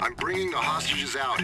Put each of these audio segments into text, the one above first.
I'm bringing the hostages out.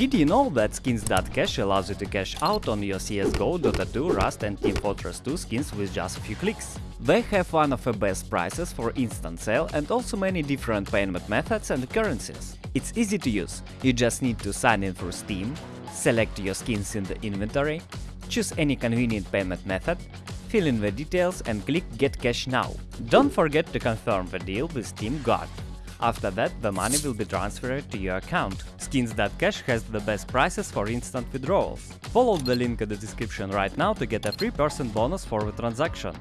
Did you know that skins.cash allows you to cash out on your CSGO, Dota 2, Rust and Team Fortress 2 skins with just a few clicks? They have one of the best prices for instant sale and also many different payment methods and currencies. It's easy to use, you just need to sign in through Steam, select your skins in the inventory, choose any convenient payment method, fill in the details and click Get Cash Now. Don't forget to confirm the deal with Steam Guard. After that, the money will be transferred to your account. Skins.cash has the best prices for instant withdrawals. Follow the link in the description right now to get a 3% bonus for the transaction.